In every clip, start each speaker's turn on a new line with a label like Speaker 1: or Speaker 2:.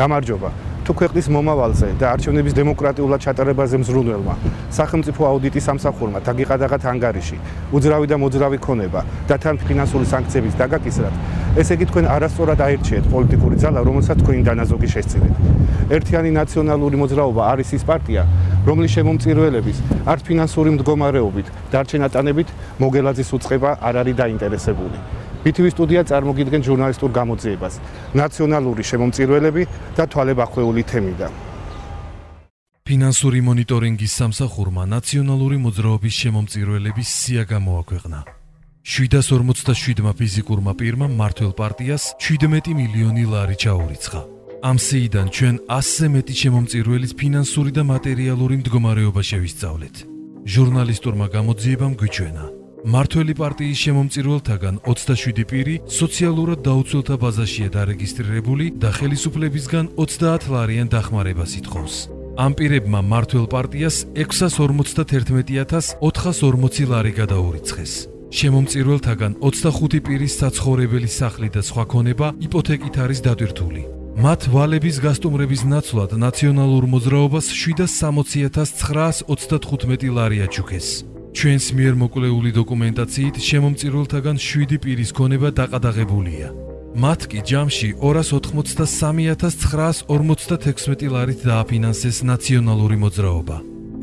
Speaker 1: გამარჯობა. თუ ქვეყნის მომავალზე და არჩევნების დემოკრატიულად ჩატარებაზე მზრუნველმა სახელმწიფო აუდიტის სამსახურმა დაგიყადაღათ ანგარიში უძრავი და მოძრავი ქონება და თან ფინანსური სანქციების დაგაკისრად ესე იგი თქვენ არასწორად აირჩიეთ პოლიტიკური ძალა რომელსაც თქვენი დანაზოგი შესწირეთ ერთიანი ნაციონალური მოძრაობა არის ის პარტია რომლის შემომწირველების არც ფინანსური მდგომარეობით დარჩენატანებით მოგელაძის უצება არ არის დაინტერესებული BTV სტუდია წარმოგიდგენ ჟურნალისტურ გამოძიებას ნაციონალური შემომწირველები და თვალებახვეული თემიდან.
Speaker 2: ფინანსური მონიტორინგის სამსახურმა ნაციონალური მოძრაობის შემომწირველების სია გამოაქვეყნა. 747-მა ფიზიკურმა პირმა მართლ პარტიას 17 მილიონი ლარი ჩაურიცხა. ამ სიიდან ჩვენ 100-ზე მეტი შემომწირველის ფინანსური და მატერიალური მდგომარეობა შევისწავლეთ. ჟურნალისტურმა გამოძიებამ გვიჩვენა მართველი პარტიის შემომწირველთაგან 27 პირი სოციალურად დაუცველთა ბაზაშია დარეგისტრირებული და ხელისუფლებისგან 30 ლარიან დახმარებას ითხოვს. ამ პირებმა მართველ პარტიას 651440 ლარი გადაურიცხეს. შემომწირველთაგან 25 პირის საცხოვრებელი სახლი და სხვა ქონება იპოთეკით არის დატვირთული. მათ ვალების გასტუმრების ნაცვლად ნაციონალურ მოძრაობას 760935 ლარი აჩუქეს. ჩვენს მიერ მოკვლეული დოკუმენტაციით შემომწირველთაგან 7 პირის ქონება დაყადაღებულია. მათ კი ჯამში 283956 ლარით დააფინანსეს ნაციონალური მოძრაობა.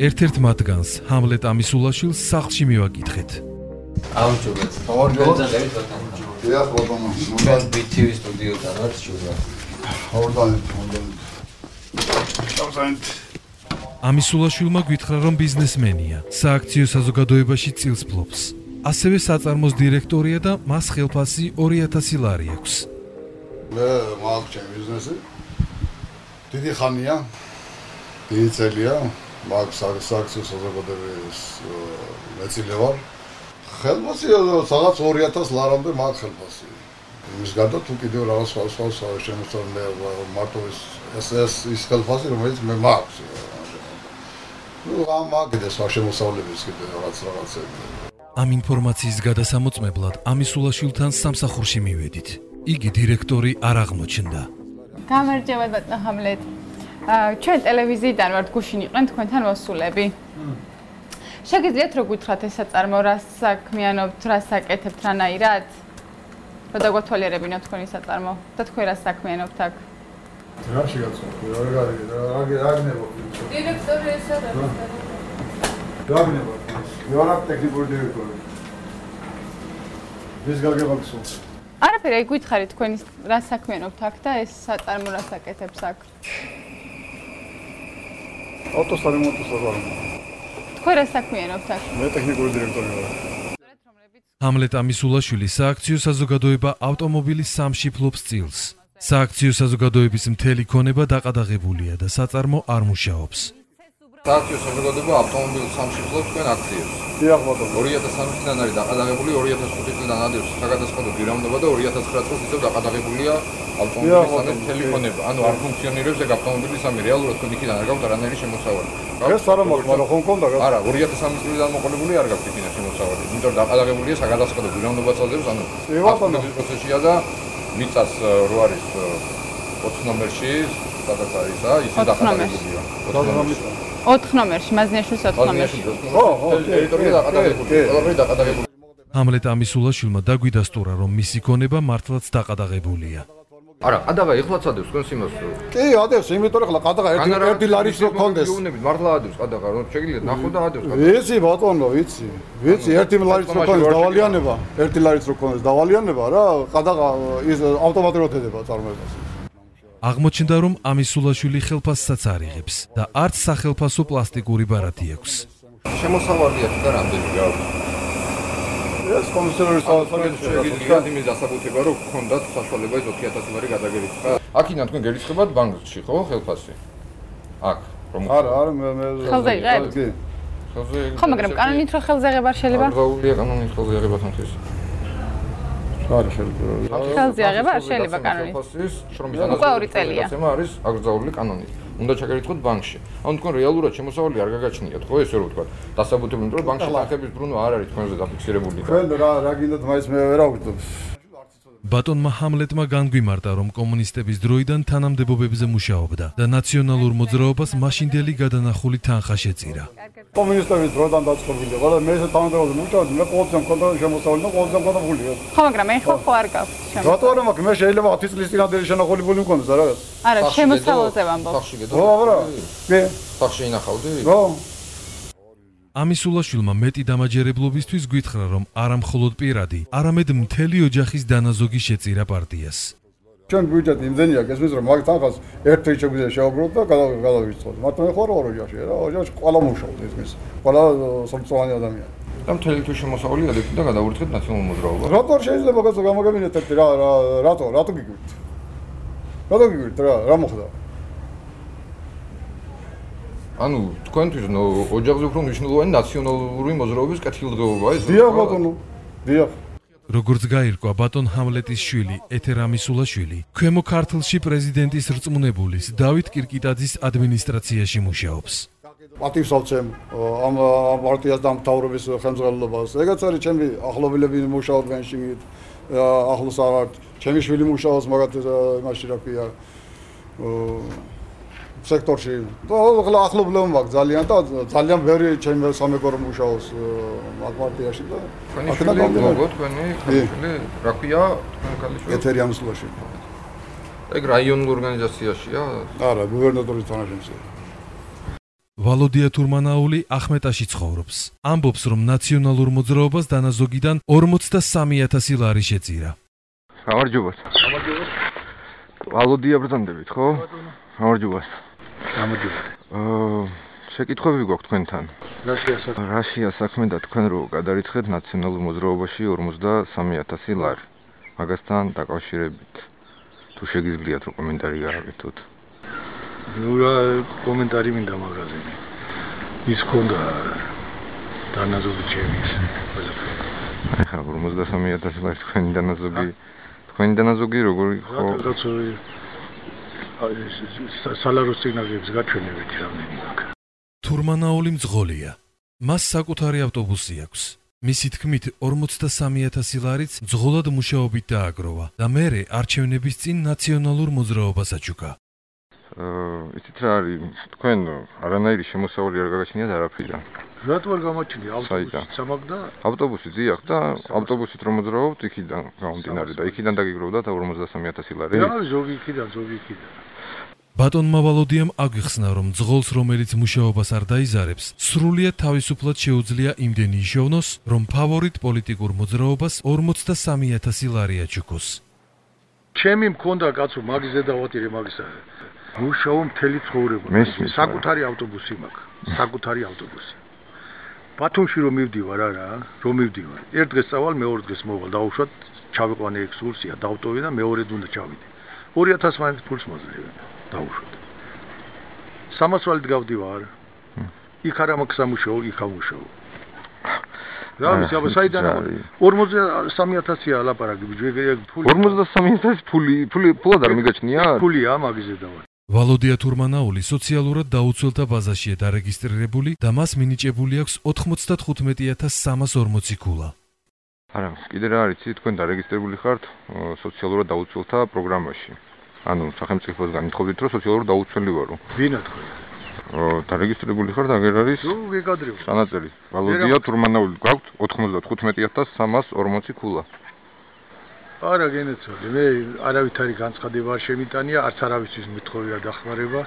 Speaker 2: ერთ-ერთ მათგანს, ჰამლეტ ამისულაშვილს სახლში მივაკითხეთ.
Speaker 3: აუჯობეთ. ორგანიზატორი ბატონო.
Speaker 4: დიახ, ბატონო.
Speaker 3: მოგან BTV სტუდიოდან ვარ შუა.
Speaker 4: ორგანიზატორი, ორგანიზატორი. შევზანთ.
Speaker 2: ამისულაშვილმა გითხრა რომ ბიზნესმენია, სააქციო საზოგადოებაში წილს ფლობს. ასევე საწარმოს დირექტორია და მას ხელფასი 2000 ლარი აქვს.
Speaker 4: მე მაქვს ბიზნესი. დიდი ხანია. დიდი წელია. მაქვს სააქციო საზოგადოების მეწილე ვარ. ხელფასი სადაც 2000 ლარამდე მაქვს ხელფასი. იმის გარდა თუ კიდევ რაღაც სხვა სხვა შემოსწავლე მარტო ეს ეს ის ხელფასი რომელიც მე მაქვს. Ну ამ აგდეს ვაშემოსავლების კიდე რაღაც რაღაცები?
Speaker 2: ამ ინფორმაციის გადასამოწმებლად ამისულაშვილთან სამსახურში მივედით. იგი დირექტორი არ აღმოჩნდა.
Speaker 5: გამარჯობა ბატონო ჰამლეთ ჩვენ ტელევიზიიდან ვართ გუშინ იყვენ თქვენთან მოსულები. შეგიძლიათ რო გითხრათ ეს საწარმო რა საქმიანობთ რა საკეთებთ რანაირად? რა დაგვათვალიერებინოთ თქვენი საწარმო? და თქვენ რა საქმიანობთ აქ
Speaker 4: რა შეგაცნობ რა რა რა აგნებო
Speaker 5: დირექტორი ესა რა?
Speaker 4: რა აგნებო ვარა ტექნიკური დირექტორი. ეს გაგებაქსო
Speaker 5: არაფერი აი გითხარით თქვენი რა საქმიანობთ აქ და ეს საწარმო რა საკეთებს აქ?
Speaker 4: ავტოსარემონტო საზღვარი
Speaker 5: თქვენ რა საქმიანობთ აქ?
Speaker 4: მე ტექნიკური დირექტორი ვარ.
Speaker 2: ჰამლეტ ამისულაშვილი სააქციო საზოგადოება ავტომობილის სამში ფლობს წილს სააქციო საზოგადოების მთელი ქონება დაყადაღებულია და საწარმო არ მუშაობს.
Speaker 6: სააქციო საზოგადოება ავტომობილ სამშობლოს თქვენ აქციებს.
Speaker 4: დიახ, ბატონო.
Speaker 6: 2003 წლიდან არის დაყადაღებული, 2005 წლიდან ადევს საგადასხადო გირავნობა და 2009 წელს ისევ დაყადაღებულია ავტომობილის სამი მთელი ქონება. ანუ არ ფუნქციონირებს ეგ ავტომობილის სამი რეალურად თქვენ იქიდან არ გაქვთ არანაირი შემოსავალი.
Speaker 4: ეს არა მაქვს, მაგრამ ხომ კონდა რა?
Speaker 6: არა, 2003 წლიდან მოყოლებული არ გაქვთ იქიდან შემოსავალი. იმიტომ დაყადაღებულია საგადასხადო გირავნობაც ადევს, ანუ
Speaker 4: ავტომობილის
Speaker 6: პროცესია და მიწას რო არის 4 ნომერში, სადაც არის, ა, ისე დაყადებულია. 4
Speaker 5: ნომერში. 4 ნომერში, მაზნიაშვილის 4 ნომერში.
Speaker 4: ხო, ხო,
Speaker 6: ტერიტორია დაყადებულია. ყველაფერი დაყადებულია.
Speaker 2: ამლეთ ამისულაშვილმა დაგვიდასტურა, რომ მისი ქონება მართლაც დაყადაღებულია.
Speaker 6: არა, ყადაღა ეხლაც ადევს თქვენს იმას.
Speaker 4: კი, ადევს, იმიტომ რომ ყადაღა ერთი ერთი ლარის რო კონდეს.
Speaker 6: იუნებით მართლა ადევს ყადაღა, რომ შეგიძლიათ ნახო და ადევს
Speaker 4: ყადაღა. ვიცი, ბატონო, ვიცი. ვიცი, ერთი ლარის რო კონდეს დავალიანება, ერთი ლარის რო კონდეს დავალიანება რა, ყადაღა ის ავტომატურად ედება წარმოებას.
Speaker 2: აღმოჩნდა რომ ამისულაშვილი ხელფასსაც არიღებს და არც სახელფასო პლასტიკური ბარათი აქვს.
Speaker 6: შემოსავალი აქვს და რამდენი გაქვს?
Speaker 4: ეს კომისიონერის
Speaker 6: საფრთხეს შეგიძლიათ იმის დასაბუთება, რომ გქონდათ საშუალება ის 20000 ლარი გადაგერიცხა. აქინა თქვენ გერიცხებათ ბანკში, ხო, ხელფასი? აქ,
Speaker 4: რომ არა, არა, მე მე
Speaker 5: ხელზე იღებთ? კი.
Speaker 6: ხელზე
Speaker 5: ხო, მაგრამ კანონით რო ხელზე აღება შეიძლება?
Speaker 6: აღაულია კანონით ხელზე აღება თანხის.
Speaker 4: არა შეიძლება.
Speaker 5: ხელზე აღება შეიძლება კანონით.
Speaker 6: ხელფასის შრომის
Speaker 5: უკვე ორი წელია.
Speaker 6: არის აგრძაული კანონით. უნდა ჩაგერიცხოთ ბანკში. ანუ თქვენ რეალურად შემოსავალი არ გაგაჩნიათ, ხო ესე რომ ვთქვა. დასაბუთებული რომ ბანკში თანხების ბრუნვა არ არის თქვენზე დაფიქსირებული.
Speaker 4: თქვენ რა რა გინდათ მაინც მე ვერ აღვიძებ.
Speaker 2: ბატონმა ჰამლეტმა განგვიმარტა, რომ კომუნისტების დროიდან თანამდებობებზე მუშაობდა და ნაციონალურ მოძრაობას მაშინდელი გადანახული თანხა შეწირა.
Speaker 4: კომუნისტების დროდან დაწყობილი. ყველა მე ესე თანამდებობაზე მუშაობდი, მე ყოველთვის მქონდა შემოსავალი და ყოველთვის მქონდა ფული.
Speaker 5: ხო, მაგრამ ეხლა ხო არ გაქვთ შემო.
Speaker 4: რატო არა მაქვს? მე შეიძლება 10 წლის წინანდელი შენახული ფული მქონდეს რაღაც.
Speaker 5: არა, შემოსავალზე ვამბობ.
Speaker 6: სახში გედო.
Speaker 4: ო, აბა. მე.
Speaker 6: სახში ინახავდი?
Speaker 4: ო,
Speaker 2: ამისულაშვილმა მეტი დამაჯერებლობისთვის გითხრა, რომ არა მხოლოდ პირადი, არამედ მთელი ოჯახის დანაზოგი შეწირა პარტიას.
Speaker 4: ჩვენ ბიუჯეტი იმდენია გესმის რომ მაგ თანხას ერთ თვით შეგვიძლია შევაგროვოთ და გადავიწყოთ. მაგრამ მე ხარ ორ ოჯახში რა, ოჯახში ყველა მუშაობს ისმის. ყველა სოციალური ადამიანი.
Speaker 6: და მთელი თუ შემოსავალი ადექით და გადავურთხეთ ნაციონალურ მოძრაობას.
Speaker 4: რატო არ შეიძლება გასო გამოგებინეთ ერთი რა რა რატო რატო გიგვით? რატო გიგვით რა რა მოხდა?
Speaker 6: ანუ თქვენთვის ოჯახზე უფრო მნიშვნელოვანი ნაციონალური მოძრაობის კეთილდღეობაა ეს.
Speaker 4: დიახ ბატონო. დიახ.
Speaker 2: როგორც გაირკვა ბატონ ჰამლეტის შვილი ეთერ ამისულაშვილი, ქვემო ქართლში პრეზიდენტის რწმუნებულის დავით კირკიტაძის ადმინისტრაციაში მუშაობს.
Speaker 4: პატივს ავცემ ამ პარტიას და მთავრობის ხელმძღვანელობას. ეგაც არის ჩემი ახლობილები მუშაობენ შიგნით. ახლოს აღარ ჩემი შვილი მუშაობს მაგათ იმაში რა ქვია სექტორში. ახლა ახლობლები მაქვს ძალიან და ძალიან ბევრი ჩემი სამეგორო მუშაობს ამ პარტიაში და აქედან გამომდინარე.
Speaker 6: გოგო თქვენი ქალიშვილი რა ქვია თქვენი ქალიშვილი?
Speaker 4: ეთერი ამსულაში.
Speaker 6: ეგ რაიონულ ორგანიზაციაშია?
Speaker 4: არა, გუბერნატორის თანაშემწე.
Speaker 2: ვალოდია თურმანაული ახმეტაში ცხოვრობს. ამბობს, რომ ნაციონალურ მოძრაობას დანაზოგიდან 43000 ლარი შეწირა.
Speaker 7: გამარჯობათ. გამარჯობათ. ვალოდია ბრძანდებით, ხო? გამარჯობათ.
Speaker 8: გამარჯობა.
Speaker 7: აა შეკითხვები გვაქვს თქვენთან.
Speaker 8: რაშია საქმე?
Speaker 7: რაშია საქმე და თქვენ რო გადარიცხეთ ნაციონალურ მოძრაობაში 43000 ლარი. მაგასთან დაკავშირებით თუ შეგიძლიათ რო კომენტარი გააკეთოთ.
Speaker 8: ნუ რა კომენტარი მინდა მაგაზინი. ის ქონდა დანაზოგი ჩემის.
Speaker 7: აი ხა 43000 ლარი თქვენი დანაზოგი თქვენი დანაზოგი როგორი ხო?
Speaker 8: რაღაც სალაროს სიგნალებს გაჩვენებით რამდენი აქვს.
Speaker 2: თურმანაული მძღოლია. მას საკუთარი ავტობუსი აქვს. მისი თქმით 43000 ლარიც მძღოლად მუშაობით დააგროვა და მერე არჩევნების წინ ნაციონალურ მოძრაობას აჩუქა.
Speaker 7: აა იცით რა არის თქვენ არანაირი შემოსავალი არ გაგაჩნიათ არაფრიდან.
Speaker 8: რატო არ გამოჩნია
Speaker 7: საიდან?
Speaker 8: ავტობუსი სამაგ და
Speaker 7: ავტობუსი ძიახ და ავტობუსით რომ მოძრაობთ იქიდან გამომდინარე და იქიდან დაგიგროვდა და 43000 ლარი.
Speaker 8: რა ზოგი იქიდან ზოგი იქიდან.
Speaker 2: ბატონმა ვალოდიამ აგვიხსნა, რომ ძღოლს, რომელიც მუშაობას არ დაიზარებს, სრულიად თავისუფლად შეუძლია იმდენი იშოვნოს, რომ ფავორიტ პოლიტიკურ მოძრაობას 43000 ლარი აჩუქოს.
Speaker 8: ჩემი მქონდა კაცო მაგიზე დავატირე მაგისა. მუშაობ მთელი ცხოვრება. საკუთარი ავტობუსი მაქვს. საკუთარი ავტობუსი. ბათუმში რომ მივდივარ არა, რომ მივდივარ. ერთ დღეს წავალ, მეორე დღეს მოვალ, დაუშვათ, ჩავიყვანე ექსკურსია, დავტოვე და მეორე უნდა ჩავიდე. 2000 მაინც ფულს მოძლევენ. დაუშვათ. სამასვალით გავდივარ. იქ არა მაქვს სამუშაო, იქ ამუშაო. რა ვიცი, აბა საიდან 43000-ია ლაპარაკი, ბიჭი, ფული
Speaker 7: 43000 ფული ფული ფულად არ მიგაჩნია?
Speaker 8: ფულია მაგიზე დავა.
Speaker 2: ვალოდია თურმანაული სოციალურად დაუცველთა ბაზაშია დარეგისტრირებული და მას მინიჭებული აქვს 95340 ქულა.
Speaker 7: არა, კიდე რა არის, თქვენ დარეგისტრირებული ხართ სოციალურად დაუცველთა პროგრამაში. ანუ სახელმწიფოსგან ითხოვდით, რომ სოციალურად დაუცველი ვარო.
Speaker 8: ვინა თქვენ?
Speaker 7: ო, დარეგისტრირებული ხართ, აგერ არის
Speaker 8: ნუ ვიგადრევ.
Speaker 7: სანაწერი. ვალოდია თურმანაული გვაქვთ 95140 ქულა.
Speaker 8: არა გენეცოდი, მე არავითარი განცხადება არ შემიტანია, არც არავისთვის მithოვი არ დახმარება.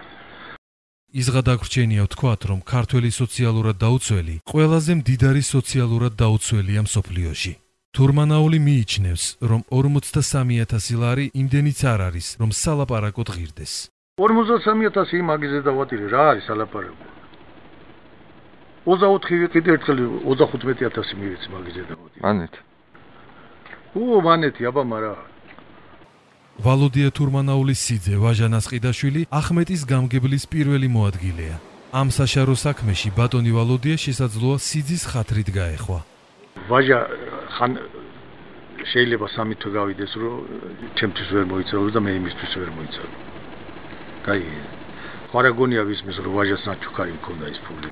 Speaker 2: იზღა დაგვრჩენია ვთქვათ, რომ ქართველი სოციალურად დაუცველი ყველაზე მდიდარი სოციალურად დაუცველია მსოფლიოში. თურმანაული მიიჩნევს, რომ 43000 ლარი იმდენიც არ არის, რომ სალაპარაკოდ ღირდეს.
Speaker 8: 43000 მაგიზე დავატირე, რა არის ალაპარაკო? 24 კიდე ერთხელ 35000 მივეცი მაგიზე დავატირე.
Speaker 7: მანეთ.
Speaker 8: ო, მანეთი, აბა მარა.
Speaker 2: ვალოდია თურმანაულის სიძე ვაჟა ნასყიდაშვილი ახმეტის გამგებლის პირველი მოადგილეა. ამ საშარო საქმეში ბატონი ვალოდია შესაძლოა სიძის ხათრით გაეხვა.
Speaker 8: ვაჟა ხან შეიძლება სამი თვე გავიდეს, რომ ჩემთვის ვერ მოიცავო და მე იმისთვის ვერ მოიცავო. კაი. ხარაგონია ვისმის რომ ვაჟას ნაჩუქარი მქონდა ის ფული.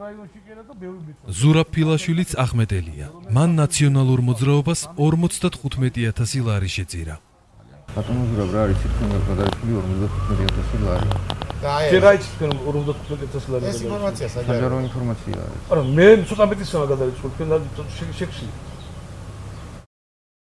Speaker 2: ზურაბ ფილაშვილიც ახმეტელია. მან ნაციონალურ მოძრაობას 55000 ლარი შეწირა.
Speaker 6: ბატონო ზურაბ რა არის თქვენ გადაიხული 55000 ლარი
Speaker 3: რა იცი თქვენ 55000 ლარი
Speaker 9: ეს ინფორმაცია საჯარო
Speaker 6: საჯარო ინფორმაცია არის
Speaker 3: არა მე ცოტა მეტი სამ გადაიხული თქვენ შეგში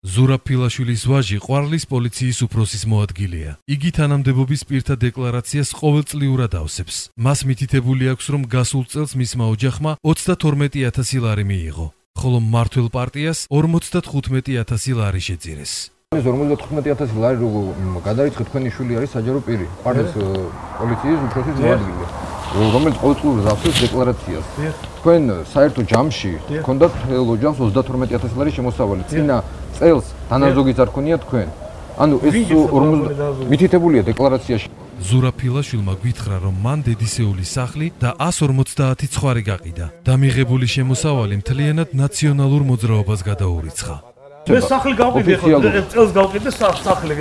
Speaker 2: ზურაფილაშვილის ვაჟი ყვარლის პოლიციის უფროსის მოადგილეა. იგი თანამდებობის პირთა დეკლარაციას ყოველწლიურად ავსებს. მას მითითებული აქვს, რომ გასულ წელს მისმა ოჯახმა 32000 ლარი მიიღო, ხოლო მართლ პარტიას 55000 ლარი შეწირეს.
Speaker 6: ეს 55000 ლარი როგორ გადაიწყე თქვენი შვილი არის საჯარო პირი ყვარლის პოლიციის უფროსის მოადგილე რომელიც ყოველწლიურად ასოს დეკლარაციას. თქვენ э, საერთო ჯამში გქონდათ მთელ ოჯახს 32000 ლარი შემოსავალი. წინა წელს დანაზოგიც არ ქონია თქვენ. ანუ ეს 50 მითითებულია დეკლარაციაში.
Speaker 2: ზურაფილაშვილმა გითხრა, რომ მან დედისეული სახლი და 150 ცხვარი გაყიდა. დამიღებული შემოსავალი მთლიანად ნაციონალურ მოძრაობას გადაურიცხა.
Speaker 3: მე სახლი გავყიდე ხო წელს გავყიდე სახლი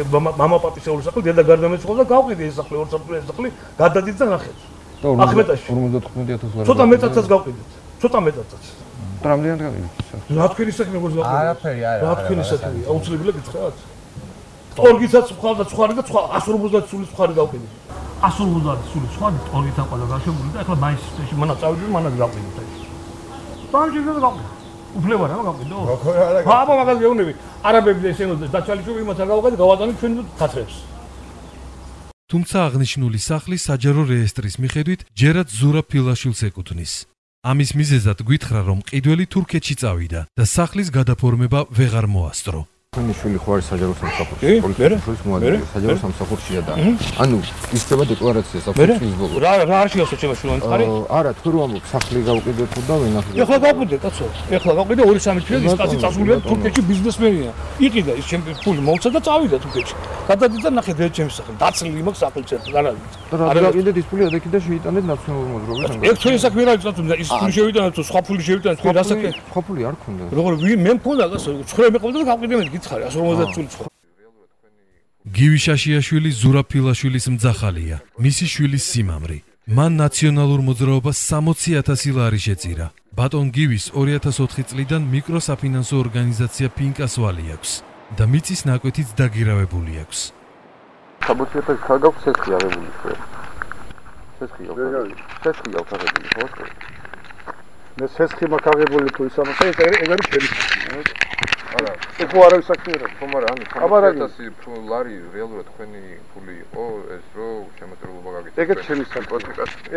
Speaker 3: მამაპაპისეული სახლი დედა გარდამეცხოვდა გავყიდე ეს სახლი 2 სახლი გადადით და ნახეთ.
Speaker 6: და 55000 ლარი
Speaker 3: ცოტა მეტაცაც გავყიდეთ. ცოტა მეტაცაც
Speaker 6: და რამდენად გავყიდეთ
Speaker 3: რა თქვენი საქმე როგორ გავყიდეთ
Speaker 10: არაფერი არა
Speaker 3: რა თქვენი საქმე. აუცილებლად გითხრათ. ტორგიცაც ხვალ და ცხარი და სხვა 150 სული ცხარი გავყიდეთ. 150 სული ცხარი ტორგიცა ყადა გაშებული და ახლა მაისში მანა წავიდი მანა გავყიდეთ ეს. და გავყიდეთ. უფლება რა გავყიდო? აბა მაგას გეუნები არაბები და ესენო დაჩალიჩობი იმათ არ გავყიდე გავატანე ჩვენ ხათრებს
Speaker 2: თუმცა აღნიშნული სახლი საჯარო რეესტრის მიხედვით ჯერაც ზურა ფილაშვილს ეკუთვნის. ამის მიზეზად გითხრა რომ ყიდველი თურქეთში წავიდა და სახლის გადაფორმება ვეღარ მოასწრო
Speaker 6: თქვენი შვილი ხო არის საჯარო სამსახურში? პოლიციის მოადგილე საჯარო სამსახურშია და ანუ ისწრება დეკლარაციას საფუძვლის ბოლოს.
Speaker 3: რა რა არ შეიძლება შეჭება შულან ხარი
Speaker 6: არა თქვენ რომ ამბობ სახლი გავყიდეთ და ვენახეთ
Speaker 3: ეხლა გავყიდე კაცო ეხლა გავყიდე 2-3 თვე ის კაცი წასულია თურქეთში ბიზნესმენია. იყიდა ის ჩემი ფული მომცა და წავიდა თურქეთში. გადადიდა და ნახეთ ეს ჩემი სახლი. დაცლილი მაქვს სახლი ცერტ არა
Speaker 6: არა გავყიდეთ ის ფული ადექი და შეიტანეთ ნაციონალურ მოძრაობას
Speaker 3: ეგ თქვენი საქმე რა იცით ის ფული შევიტანეთ თუ სხვა ფული შევიტანეთ თქვენ რა საქმე
Speaker 6: სხვა ფული არ ქონდა.
Speaker 3: როგორ მე მქონდა კაცო 9 მეყავდა და გავყიდე მე გითხარი 150 წული სხვა
Speaker 2: გივიშაშიაშვილი ზურაფილაშვილის მძახალია მისი შვილის სიმამრი. მან ნაციონალურ მოძრაობას 60000 ლარი შეწირა. ბატონ გივის 2004 წლიდან მიკროსაფინანსო ორგანიზაცია ფინკასვალი აქვს და მიწის ნაკვეთიც დაგირავებული აქვს.
Speaker 6: საბუთიათა ქაგაქვს სესხი აღებული ხო სესხი აღებული სესხი აღებული ხო?
Speaker 3: მე სესხი მაგაღებული თუ ისამა ეს ეგ არის ჩემი
Speaker 6: არა
Speaker 3: ეს ხო არავის საქმე არა
Speaker 6: ხომ არა ანუ 1000 ლარი რეალურად თქვენი ფული იყო ეს რო შემოწერლობა გაგიწევთ
Speaker 3: ეგეც ჩემი საქმე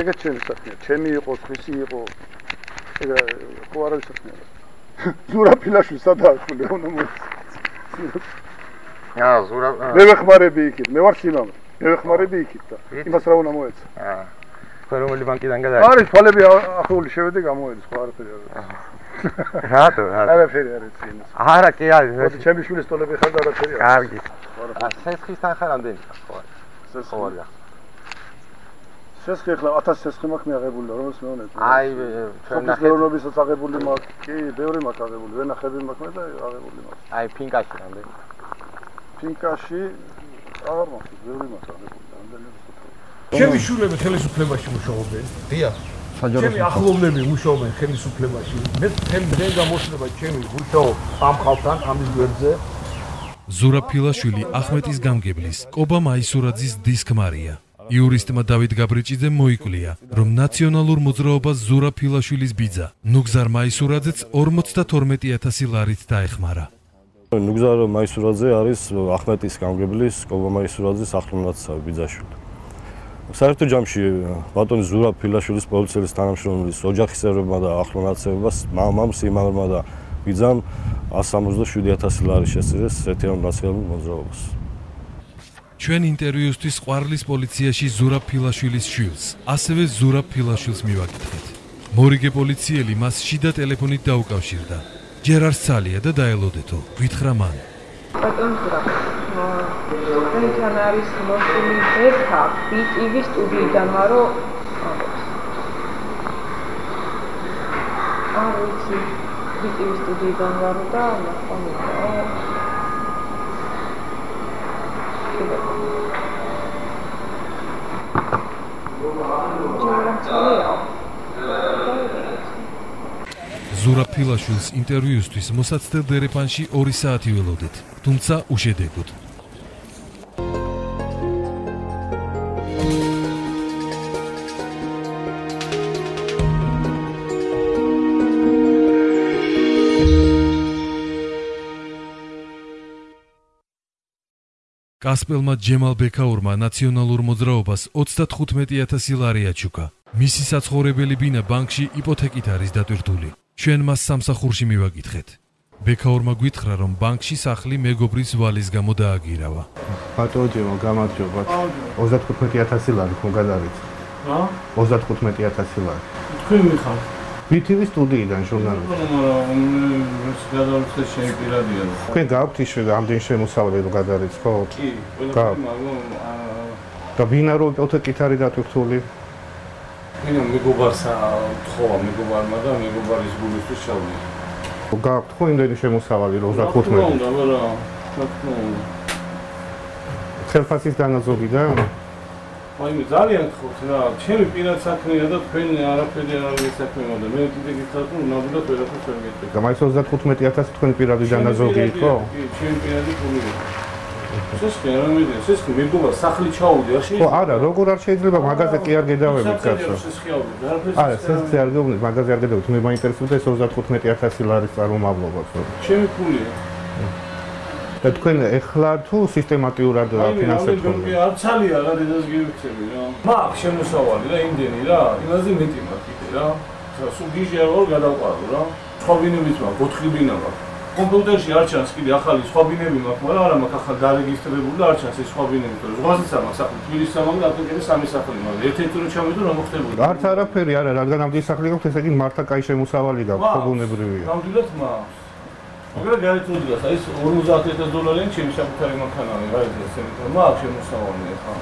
Speaker 3: ეგეც ჩემი საქმე ჩემი იყო ხისი იყო. ეგ ხო არავის საქმე არა ზურა ფილაშვი სადაა ხული უნდა მო
Speaker 6: აა ზურა
Speaker 3: მე ვეხმარები იქით მე ვარ სიმამრე მე ვეხმარები იქით და იმას რა უნდა მოეცა
Speaker 6: აა ხო რომელი ბანკიდან გადაი
Speaker 3: არის თვალები ახლული შევედი გამოედი სხვა არაფერი არა
Speaker 6: რატო რატო?
Speaker 3: არაფერი არ იმას
Speaker 6: არა კი არის
Speaker 3: მოდი ჩემი შვილის ტოლები ხარ და არაფერი
Speaker 6: არ კარგი. სესხის თანხა რამდენი ხო არის ხო არის
Speaker 3: სესხი ახლა 1000 სესხი მაქვს მიაღებული და რომელს მეუნეთ
Speaker 6: აი ჩვენ
Speaker 3: ნახეთ. მეურნეობისაც აღებული მაქვს. კი ბევრი მაქვს აღებული ვენახები მაქვს მე და აღებული მაქვს.
Speaker 6: აი ფინკაში რამდენი?
Speaker 3: ფინკაში აღარ მაქვს ბევრი მაქვს აღებული რამდენი ჩემი შვილები ხელისუფლებაში მუშაობენ.
Speaker 6: დიახ
Speaker 3: ჩემი ახლობლები მუშაობენ ხელისუფლებაში. მე თემ დღე გამოსულა ჩემი მუშაობ ამ ხალხთან ამის გვერდზე.
Speaker 2: ზურაფილაშვილი ახმეტის გამგებლის კობა მაისურაძის დისკმარია. იურისტმა დავით გაბრიჭიძემ მოიკვლია, რომ ნაციონალურ მოძრაობას ზურაფილაშვილის ბიძა ნუგზარ მაისურაძეც 52000 ლარით დაეხმარა.
Speaker 11: ნუგზარ მაისურაძე არის ახმეტის გამგებლის კობა მაისურაძის ახლომნაცავი ბიძაშვილი. საერთო ჯამში ბატონი ზურა ფილაშვილის პოლიციის თანამშრომლის ოჯახის წევრებმა და ახლო ნაცევებას მამამ სიმაღლმა და ბიძამ 177000 ლარი შესწირეს ეთერონ ნაციონალურ მოძრაობას.
Speaker 2: ჩვენ ინტერვიუსთვის ყვარლის პოლიციაში ზურა ფილაშვილის შვილს, ასევე ზურა ფილაშვილს მივაკითხეთ. მორიგე პოლიციელი მას შიდა ტელეფონით დაუკავშირდა. ჯერ არ სწალია და დაელოდეთო, გითხრა მან.
Speaker 12: ბატონ ზურა ჩვენთან არის მოსული ბერთა BTV სტუდიიდან მარო არ ვიცი BTV სტუდიიდან ვარო და ნახონია
Speaker 2: ზურა ფილაშვილს ინტერვიუსთვის მოსაცდელ დერეფანში 2 საათი ველოდეთ, თუმცა უშედეგოდ. კასპელმა ჯემალ ბექაურმა ნაციონალურ მოძრაობას 35000 ლარი აჩუქა. მისი საცხოვრებელი ბინა ბანკში იპოთეკით არის დატვირთული. ჩვენ მას სამსახურში მივაკითხეთ. ბექაურმა გითხრა, რომ ბანკში სახლი მეგობრის ვალის გამო დააგირავა.
Speaker 1: ბატონო ჯემალ, გამარჯობა. 35000 ლარი ხო გადარიცხა?
Speaker 13: რა?
Speaker 1: 35000 ლარი.
Speaker 13: თქვენ მიხართ?
Speaker 1: BTV სტუდიიდან ჟურნალისტი.
Speaker 13: მაგრამ ეს გადავიხდე შენ პირადია.
Speaker 1: თქვენ გაქვთ ისე რომ გადარიცხოთ?
Speaker 13: კი,
Speaker 1: და ბინა რო ოპოთეკით არის დატვირთული?
Speaker 13: მე მეგობარს თხოვა მეგობარმა და მეგობარის გულისთვის ჩავდი.
Speaker 1: გაქვთ ხო იმდენი შემოსავალი რომ 35?
Speaker 13: უნდა, რა, თქო.
Speaker 1: ხელფასის დანაზოგი და
Speaker 13: აი ძალიან გხოთ რა, ჩემი პირად საქმეა და თქვენ არაფერი არ არის საქმეა და მე კიდე გითხრათ რომ ნამდვილად ვერაფერს ვერ გეტყვი.
Speaker 1: და მაინც 35000 თქვენი პირადი დანაზოგი იყო?
Speaker 13: კი, ჩემი პირადი გული. სესკი არ ამედია, სესკი მეგობა სახლი ჩაუდი, არ
Speaker 1: ხო,
Speaker 13: შეიძლება.
Speaker 1: არა, როგორ არ შეიძლება მაგაზე კი არ გედავებით კაცო. არა, სესკი არ გეუბნით, მაგაზე არ გედავით, მე მაინტერესებდა ეს 35000 ლარის წარმომავლობა.
Speaker 13: ჩემი ფულია.
Speaker 1: და თქვენ ეხლა თუ სისტემატიურად ფინანსებთ
Speaker 13: მე მე არ ცალია რა დედას გივიქცები რა. მაგ შემოსავალი რა იმდენი რა, იმაზე მეტი მაქვს კიდე რა. სულ გიჟი არ ვარ გადავყარო რა. სხვა ბინებიც მაქვს, 4 ბინა მაქვს. კომპიუტერში არ ჩანს კიდე ახალი სხვა ბინები მაქვს, მაგრამ არა მაქვს ახალ დარეგისტრირებული და არ ჩანს ეს სხვა ბინები, ზღვაზეც მაქვს სახლი, თბილისის მაქვს და აფრიკების სამი სახლი მაქვს. ერთ-ერთი რო ჩავიდო რა მოხდებოდა?
Speaker 1: არც არაფერი არა, რადგან ამდენი სახლი გაქვთ, ესე იგი მართლა კაი შემოსავალი გაქვთ, ხო ბუნებრივია.
Speaker 13: ნამდვილად მაქვს. მაგრამ გაიწოდოს, აი ეს 50000 დოლარი ჩემი საკუთარი მანქანაა, რა ის ესე მაქვს შემოსავალი ახლა.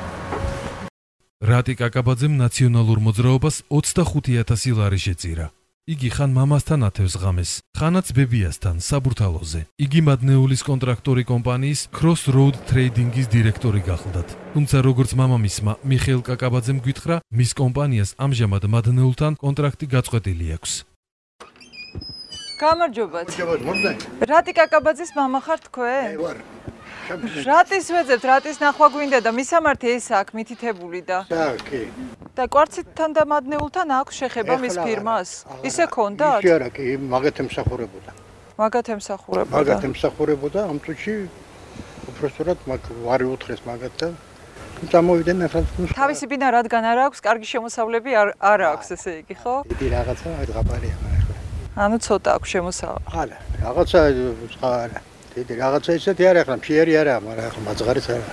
Speaker 2: რატი კაკაბაძემ ნაციონალურ მოძრაობას 25000 ლარი შეწირა. იგი ხან მამასთან ათევს ღამეს, ხანაც ბებიასთან საბურთალოზე. იგი მადნეულის კონტრაქტორი კომპანიის Crossroad Trading-ის დირექტორი გახლდათ. თუმცა როგორც მამამისმა მიხეილ კაკაბაძემ გითხრა, მის კომპანიას ამჟამად მადნეულთან კონტრაქტი გაწყვეტილი აქვს.
Speaker 14: გამარჯობათ. რატი კაკაბაძის მამა ხარ თქვენ?
Speaker 15: აი ვარ.
Speaker 14: რატის ვეძებთ, რატის ნახვა გვინდა და მისამართი ეს აქ მითითებული და
Speaker 15: და კი.
Speaker 14: და კვარციტთან და მადნეულთან აქვს შეხება მის ფირმას? ისე ქონდათ?
Speaker 15: ისე არა კი, მაგათ ემსახურებოდა.
Speaker 14: მაგათ ემსახურებოდა.
Speaker 15: მაგათ ემსახურებოდა ამ წუთში უბრალოდ მაგ ვარი უთხრეს მაგათ და წამოვიდნენ ახლა
Speaker 14: თავისი ბინა რადგან არ აქვს, კარგი შემოსავლები არ არ აქვს ესე იგი, ხო?
Speaker 15: დიდი რაღაცა ღაბარია ახლა.
Speaker 14: ანუ ცოტა აქვს შემოსავალი.
Speaker 15: არა, რაღაცა სხვა არა. დიდი რაღაცა ისეთი არა ახლა ფიერი არა, მაგრამ ახლა მაძღარიც არა.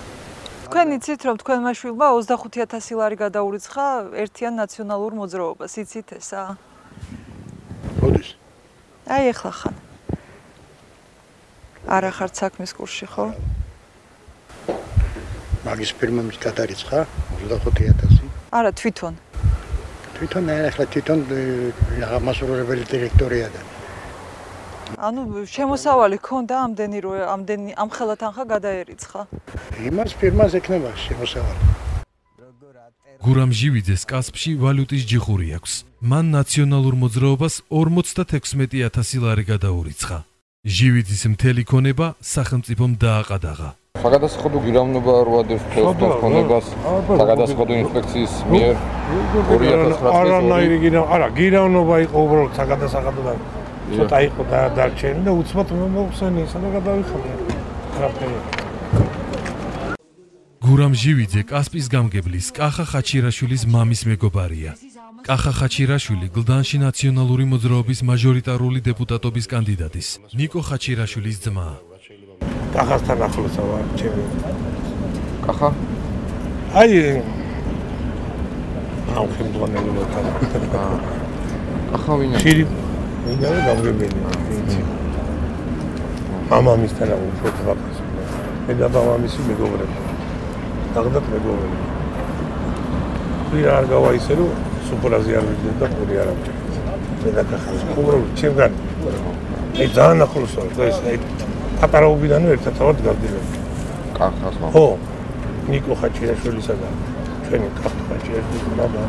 Speaker 14: თქვენ იცით რომ თქვენმა შვილმა 25000 ლარი გადაურიცხა ერთიან ნაციონალურ მოძრაობას, იცით ესა?
Speaker 15: როდის?
Speaker 14: აი ეხლა ხან. არა ხართ საქმის კურსში, ხო?
Speaker 15: მაგის ფირმამის გადარიცხა 25000.
Speaker 14: არა, თვითონ.
Speaker 15: თვითონ ახლა თვითონ რაღა მასურებელი დირექტორია და
Speaker 14: ანუ შემოსავალი ქონდა ამდენი რო ამდენი ამხელა თანხა გადაერიცხა.
Speaker 15: იმას ფირმას ეკნება შემოსავალი.
Speaker 2: გურამ ჟივიძეს კასპში ვალუტის ჯიხური აქვს. მან ნაციონალურ მოძრაობას 56000 ლარი გადაურიცხა. ჟივიძის მთელი ქონება სახელმწიფომ დააყადაღა.
Speaker 6: საგადასახადო გირავნობა რო ადევს თელსკოპ ქონებას საგადასახადო ინსპექციის მიერ 2009
Speaker 16: არანაირი გირა არა გირავნობა იყო უბრალოდ საგადასახადო და ცოტა იყო და დარჩენი და უცბად მოხსენი ისა და გადავიხადე რაფერი
Speaker 2: გურამ ჟივიძე კასპის გამგებლის კახა ხაჩირაშვილის მამის მეგობარია. კახა ხაჩირაშვილი გლდანში ნაციონალური მოძრაობის მაჟორიტარული დეპუტატობის კანდიდატის ნიკო ხაჩირაშვილის ძმა.
Speaker 16: კახასთან ახლოსა ვარ ჩემი.
Speaker 6: კახა?
Speaker 16: აი აუ ხელმძღვანელი მოთან
Speaker 6: კახა ვინა
Speaker 16: შირი ვინა გამგებელი მამამისთან უფრო ტრაპეზი მე და მამამისი მეგობრები. დაგდათ მეგობრები. ვირ არ გავა ისე რომ სუპრაზი არ ვიდნენ და პური არ ამჭირდა მე და კახა უბრალოდ ჩემგან. აი ძალიან ახლოს ვარ დღეს აი პატარაობიდანვე ერთად თავად გავდივარ
Speaker 6: კახას მამა
Speaker 16: ხო ნიკო ხაჭიაშვილისა და ჩვენი კახა ხაჭიაშვილის მამა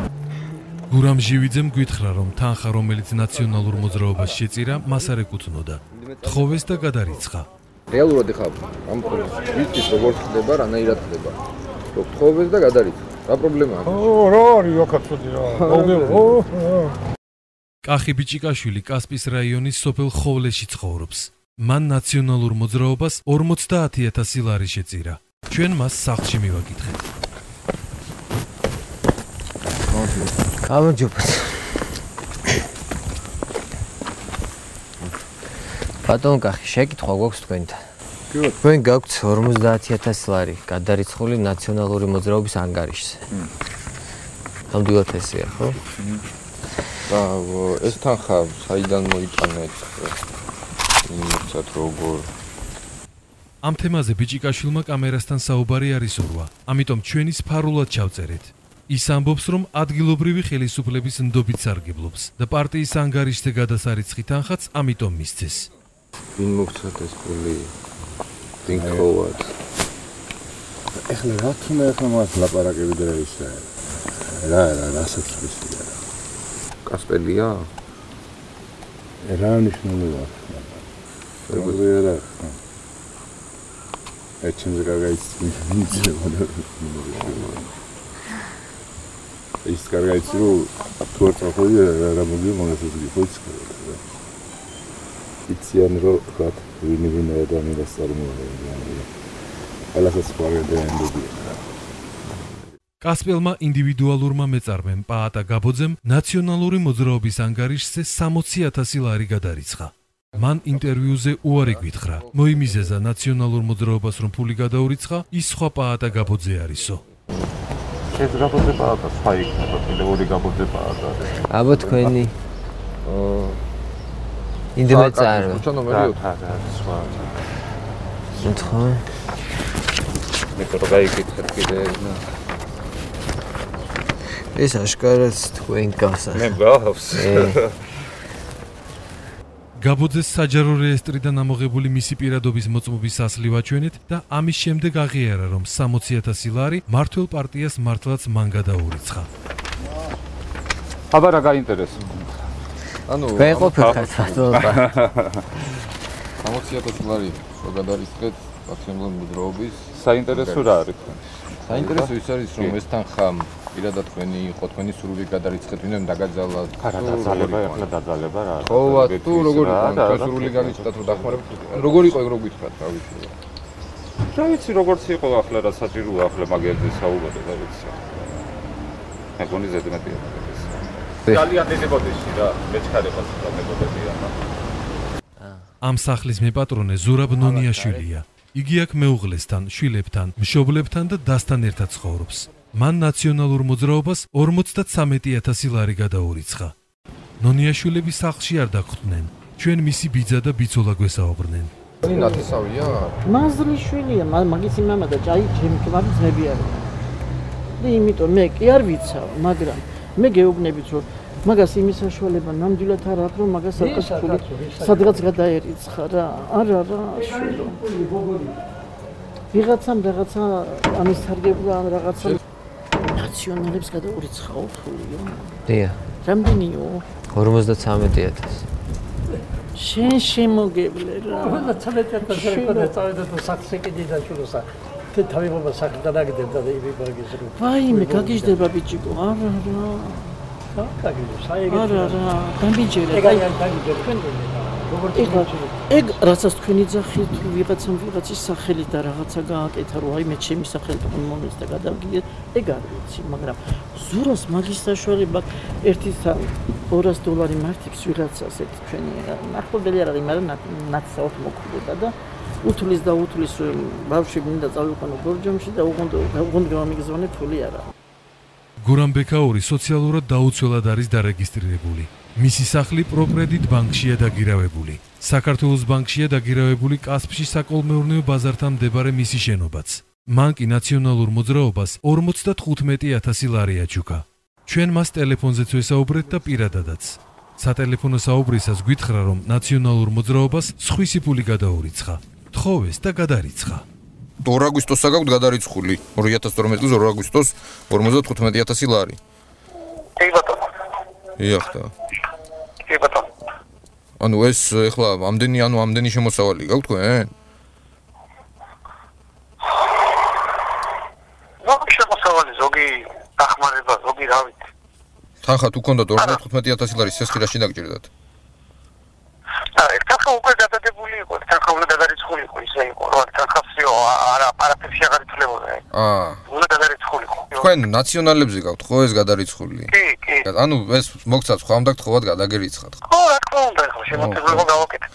Speaker 2: გურამ ჟივიძემ გითხრა, რომ თანხა, რომელიც ნაციონალურ მოძრაობას შეწირა, მას არ ეკუთვნოდა. თხოვეს და გადარიცხა.
Speaker 6: რეალურად ეხა ამ ვიცით როგორ ხდება, რანაირად ხდება. რო თხოვეს და გადარიცხა. რა პრობლემაა?
Speaker 16: ო რა არის ოქაცოდი რა მოგეო
Speaker 2: კახი ბიჭიკაშვილი კასპის რაიონის სოფელ ხოვლეში ცხოვრობს. მან ნაციონალურ მოძრაობას 50000 ლარი შეწირა. ჩვენ მას სახლში მივაკითხეთ.
Speaker 17: გამარჯობა. ბატონ კახი, შეკითხვა გვაქვს თქვენთან. კი. თქვენ გაქვთ 50000 ლარი გადარიცხული ნაციონალური მოძრაობის ანგარიშზე. ნამდვილად ესეა, ხო?
Speaker 6: და ეს თანხა საიდან მოიტანეთ? იმიცად როგორ
Speaker 2: ამ თემაზე ბიჭიკაშვილმა კამერასთან საუბარი არის ურვა, ამიტომ ჩვენი სფარულად ჩავწერეთ. ის ამბობს, რომ ადგილობრივი ხელისუფლების ნდობით სარგებლობს და პარტიის ანგარიშზე გადასარიცხი თანხაც ამიტომ მისცეს.
Speaker 6: ვინ მოგცათ ეს პული? თინქოვად.
Speaker 18: ეხლა რა თქმა უნდა მას ლაპარაკები და ისე. რა რა რასაც ვიცია.
Speaker 6: კასპელია?
Speaker 18: რა ნიშნულია? როგორია რა? ეჩინზე გაგაიცი ვიცი რა. ის კარგაიცი რომ თუ არ წახვიდე რა მოდი იცი რა. იციან რომ რა ვინ ვინ ადამიანს წარმოადგენს. ყველასაც გვარდენდები.
Speaker 2: კასპელმა ინდივიდუალურმა მეწარმემ პაატა გაბოძემ ნაციონალური მოძრაობის ანგარიშზე 60000 ლარი გადარიცხა. მან ინტერვიუზე უარი გვითხრა. მოიმიზეზა ნაციონალურ მოძრაობას რომ ფული გადაურიცხა, ის სხვა პაატა გაბოძე არისო.
Speaker 19: ეს გაბოძე პაატა სხვა იქნება, კიდე ორი გაბოძე პაატა.
Speaker 17: აბა თქვენი აა ინდემეც არ.
Speaker 6: ბუჩა ნომერი
Speaker 19: 4 სხვა.
Speaker 17: ნთხო.
Speaker 6: მე კროგაიკითხეთ კიდე
Speaker 17: ეს აშკარად თქვენ გასა.
Speaker 6: მე გავს.
Speaker 2: გაბოძეს საჯარო რეესტრიდან ამოღებული მისი პირადობის მოწმობის ასლი ვაჩვენეთ და ამის შემდეგ აღიარა, რომ 60000 ლარი მართლ პარტიას მართლაც მან გადაურიცხა.
Speaker 19: აბა რა გაინტერესებს?
Speaker 6: ანუ
Speaker 17: ვეყოფილ ხათათობა.
Speaker 6: 60000 ლარი რო გადარიცხეთ პარტიული მოძრაობის
Speaker 19: საინტერესო რა არის?
Speaker 6: საინტერესო ის არის რომ ეს თანხა პირადად თქვენი იყო თქვენი სრული გადარიცხეთ ვინმე დაგაძალა
Speaker 19: არა დაძალება ახლა დაძალება რა
Speaker 6: ხო თუ როგორი იყო სრული განიჭდა თუ დახმარებით როგორი იყო ეგ რო გითხრათ რა ვიცი
Speaker 19: რა? ვიცი როგორც იყო ახლა რა საჭიროა ახლა მაგერზე საუბარი რა ვიცი. მე გონი ზედმეტია ძალიან დიდი ბოდიში რა მეჩქარებას პრობლემებია
Speaker 2: ამ სახლის მეპატრონე ზურაბ ნონიაშვილია. იგი აქ მეუღლესთან, შვილებთან, მშობლებთან და დასთან ერთად ცხოვრობს. მან ნაციონალურ მოძრაობას 53000 ლარი გადაურიცხა. ნონიაშვილები სახლში არ დაგხვდნენ. ჩვენ მისი ბიძა და ბიცოლა გვესაუბრნენ.
Speaker 6: ნი ნათესავია?
Speaker 20: მაზლიშვილია, მაგის იმამა და ჯაი ჩემი კმარი ძმები არის. და იმიტომ მე კი არ ვიცავ, მაგრამ მე გეუბნებით რომ მაგას იმის საშუალება ნამდვილად არ აქვს რომ მაგას საკუთრული სადღაც გადაერიცხა რა. არა რა, შვილო. ვიღაცამ რაღაცა ამის თარგებდა ან რაღაცა ნაციონალებს გადაურიცხაო ფულიო.
Speaker 17: დია.
Speaker 20: რამდენიო?
Speaker 17: 53000.
Speaker 20: შენ შემოგებლე რა.
Speaker 21: 53000 რეკორდა წავედა თუ საქსეკიდი დაჭუროსა. թե თავი ბაბა საქმე დაგიდებდა და იბი ბაგის რო.
Speaker 20: ვაიმე, გაგიჟდება ბიჭიკო. არა რა.
Speaker 21: რა, გაგიჟდება. საერთოდ.
Speaker 20: არა რა, გამიჯერე.
Speaker 21: ეგ აი გამიჯერე თქვენ გონდა. როგორც
Speaker 20: ეგ რასაც თქვენი ძახი თუ ვიღაცამ ვიღაცის სახელი და რაღაცა გააკეთა რომ აი მე ჩემი სახელი თქვენ მომეს და გადავგიდე ეგ არ ვიცი მაგრამ ზუროს მაგის საშუალება 1-200 დოლარი მართებს ვიღაცას ეს თქვენი ნახობელი არ არის მაგრამ ნაცსაოთ მოკვდება და უთulis და უთulis ბავშვი მინდა წავიყვანო გორჯომში და უგონდა უგონდა გამიგზავნე ფული არა
Speaker 2: გურამ ბეკაური სოციალურად დაუცველად არის დარეგისტრირებული მისი სახლი პროკრედიტ ბანკშია დაგირავებული. საქართველოს ბანკშია დაგირავებული კასპში საკოლმეურნეო ბაზართან მდებარე მისი შენობაც. მან კი ნაციონალურ მოძრაობას 55000 ლარი აჩუქა. ჩვენ მას ტელეფონზეც ვესაუბრეთ და პირადადაც. სატელეფონო საუბრისას გითხრა, რომ ნაციონალურ მოძრაობას სხვისი ფული გადაურიცხა. თხოვეს და გადარიცხა.
Speaker 6: 2 აგვისტოსს გაგვთ გადარიცხული 2012 წლის 2 აგვისტოს 55000 ლარი.
Speaker 22: კი ბატონო.
Speaker 6: იახტა.
Speaker 22: კი ბატონო.
Speaker 6: ანუ ეს ეხლა ამდენი ანუ ამდენი შემოსავალი გაქვთ თქვენ?
Speaker 22: ზოგი შემოსავალი, ზოგი დახმარება, ზოგი რა ვიცი.
Speaker 6: თანხა თუ ქონდათ 55000 ლარი სესხი რაში დაგჭირდათ?
Speaker 22: აა, ეს თანხა უკვე გადადებული იყო, თანხა უნდა გადარიცხო გადარიცხულიყო ისე იყო რომ თანხასიო არა არაფერში აღარ ითვლებოდა
Speaker 6: აა
Speaker 22: უნდა გადარიცხულიყო
Speaker 6: თქვენ ნაციონალებზე გაქვთ ხო ეს გადარიცხული?
Speaker 22: კი კი.
Speaker 6: ანუ ეს მოგცაც ხო ამდაგ თხოვად გადაგერიცხათ
Speaker 22: ხო? რა თქმა უნდა ხო შემოწმება გავაკეთეთ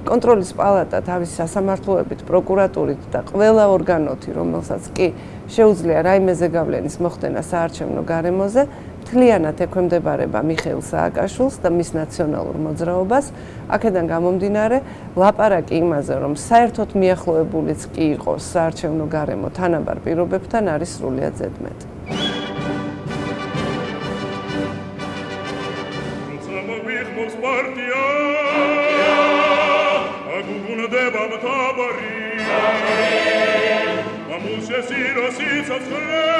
Speaker 23: კონტროლის პალატა თავის სასამართლოებით, პროკურატურით და ყველა ორგანოთი, რომელსაც კი შეუძლია რაიმეზე გავლენის მოხდენა საარჩევნო გარემოზე, მთლიანად ექვემდებარება მიხეილ სააკაშვილს და მის ნაციონალურ მოძრაობას. აქედან გამომდინარე, ლაპარაკი იმაზე, რომ საერთოდ მიახლოებულიც კი იყოს საარჩევნო გარემო თანაბარ პირობებთან არის სრულიად ზედმეტი. პარტია აგუგუნდება მთავარი მამულშე სიროსი ცოცხლე ყველა ჩვენგანი